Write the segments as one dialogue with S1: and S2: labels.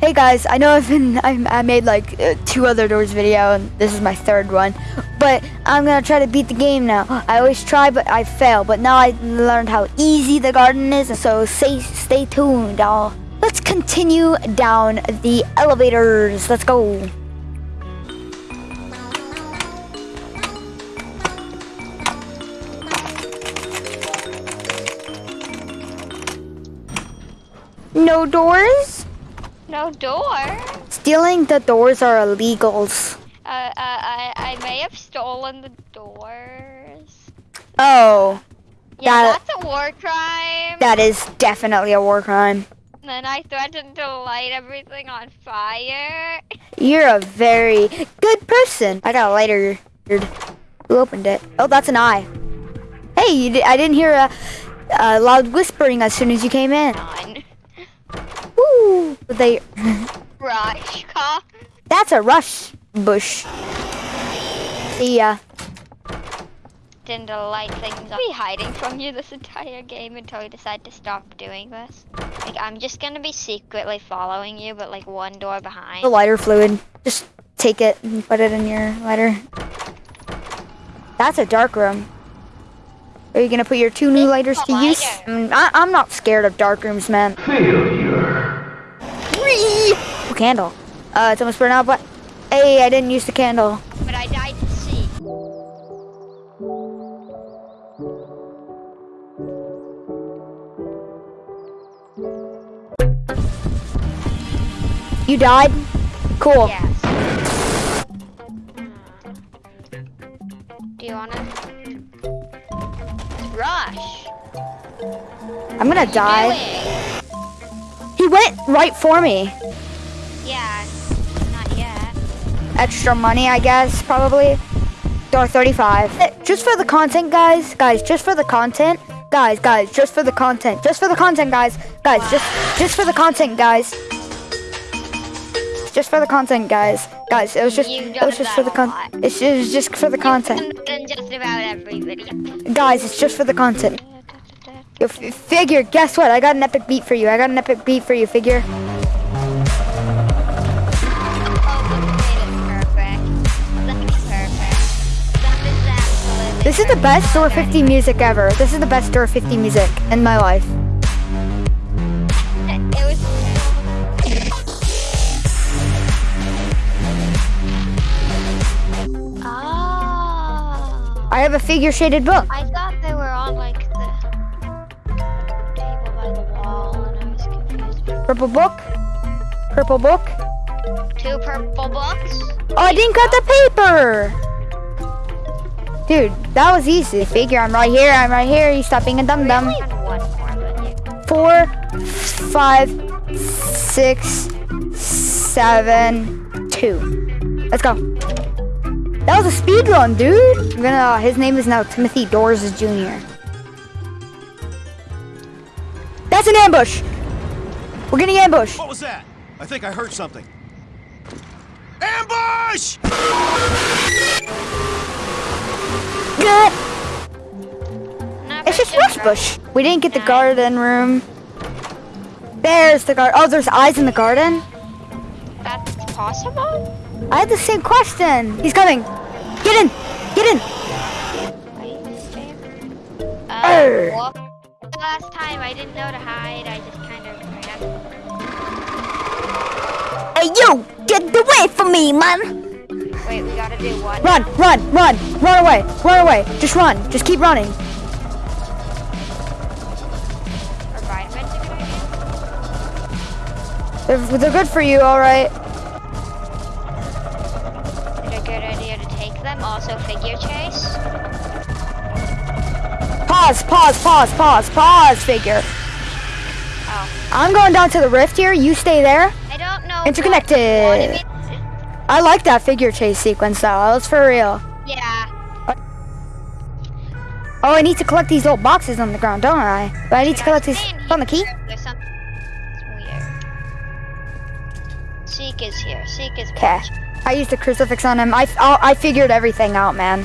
S1: Hey guys, I know I've been I, I made like uh, two other doors video and this is my third one, but I'm gonna try to beat the game now. I always try but I fail, but now I learned how easy the garden is, so stay stay tuned, y'all. Let's continue down the elevators. Let's go. No doors?
S2: No door.
S1: Stealing the doors are illegals.
S2: Uh, uh, I, I may have stolen the doors.
S1: Oh,
S2: Yeah,
S1: That-
S2: that's a war crime.
S1: that is definitely a war crime.
S2: And then I threatened to light everything on fire.
S1: You're a very good person. I got a lighter. Who opened it? Oh, that's an eye. Hey, you di- I didn't hear a, a loud whispering as soon as you came in. Woo! They.
S2: Rush car.
S1: That's a rush bush. See ya.
S2: Tend to light things up. I'll be hiding from you this entire game until you decide to stop doing this. Like I'm just gonna be secretly following you, but like one door behind.
S1: The lighter fluid. Just take it and put it in your lighter. That's a dark room. Are you gonna put your two new lighters to use? Mm, I, I'm not scared of dark rooms, man. Candle. Uh, it's almost burned out, but hey, I didn't use the candle.
S2: But I died to see.
S1: You died? Cool.
S2: Yes. Do you wanna? Rush.
S1: I'm gonna die. He went right for me. Extra money, I guess, probably. Door 35. Eh, Just for the content, guys. Guys, just for the content. Guys, guys, just for the content. Just for the content, guys. Guys, just just for the content, guys. Just for the content, guys. Guys, it was just it was just for the
S2: that a
S1: con. It's just, it was just for the content.
S2: Just about every.
S1: Guys, it's just for the content. Yo, figure, guess what? I got an epic beat for you. I got an epic beat for you, figure. This is the best Door 50 music ever. This is the best Door 50 music in my life.
S2: Ah.
S1: I have a figure shaded book.
S2: I thought they were on like the table by the wall, and I was confused.
S1: Purple book. Purple book.
S2: Two purple books.
S1: Oh, I didn't cut the paper. Dude, that was easy. Figure, I'm right here. I'm right here. You stop being a dum dum.
S2: And one more, but yeah.
S1: Four, five, six, seven, two. Let's go. That was a speed run, dude. I'm gonna. Uh, his name is now Timothy Doors Jr. That's an ambush. We're getting ambushed.
S3: What was that? I think I heard something. Ambush!
S1: Good. It's just rush bush. We didn't get the garden room. There's the garden. Oh, there's eyes in the garden.
S2: That's possible.
S1: I had the same question. He's coming. Get in. Get in.
S2: Uh, well, last time I didn't know to hide. I just kind of ran.
S1: Hey, you! Get away from me, man!
S2: Wait, we gotta do one.
S1: Run, run, run, run away, run away. Just run. Just keep running.
S2: Or vitamins, a good idea?
S1: They're, they're good for you, all right.
S2: Is it a good idea to take them? Also, figure chase.
S1: Pause, pause, pause, pause, pause, figure.
S2: Oh,
S1: I'm going down to the rift here. You stay there.
S2: I don't know.
S1: Interconnected. I like that figure chase sequence, though. That was for real.
S2: yeah.
S1: Oh, I need to collect these old boxes on the ground, don't I? But I need to collect these. Found the key?
S2: There's something. Weird. Seek is here. Seek is.
S1: Okay. I used a crucifix on him. I, I, I figured everything out, man.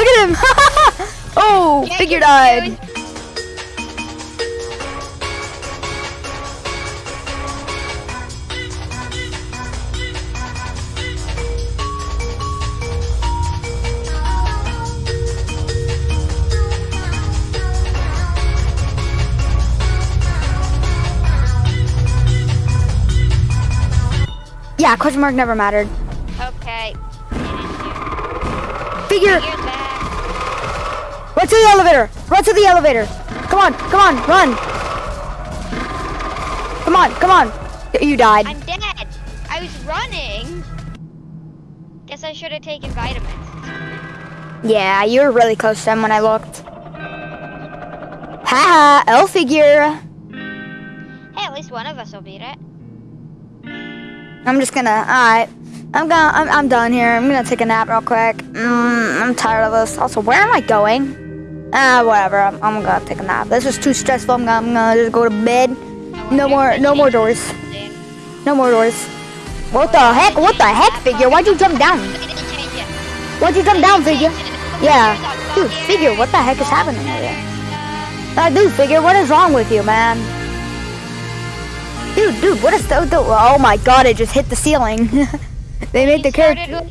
S1: Look at him! oh,
S2: yeah,
S1: figure died. Yeah, question mark never mattered.
S2: Okay.
S1: Figure,
S2: Figure's back.
S1: Run to the elevator! Run to the elevator! Come on, come on, run! Come on, come on! You died.
S2: I'm dead. I was running. Guess I should have taken vitamins.
S1: Yeah, you were really close to him when I looked. Haha, L figure.
S2: Hey, at least one of us will beat it.
S1: I'm just gonna, alright. I'm gonna, I'm, I'm done here. I'm gonna take a nap real quick. Mm, I'm tired of this. Also, where am I going? Ah, whatever. I'm, I'm gonna take a nap. This is too stressful. I'm gonna, I'm gonna just go to bed. No more, no more doors. No more doors. What the heck? What the heck, figure? Why'd you jump down? Why'd you jump down, figure? Yeah. Dude, figure, what the heck is happening here? Uh, dude, figure, what is wrong with you, man? Dude, dude, what is the, the oh my god, it just hit the ceiling. they made the character.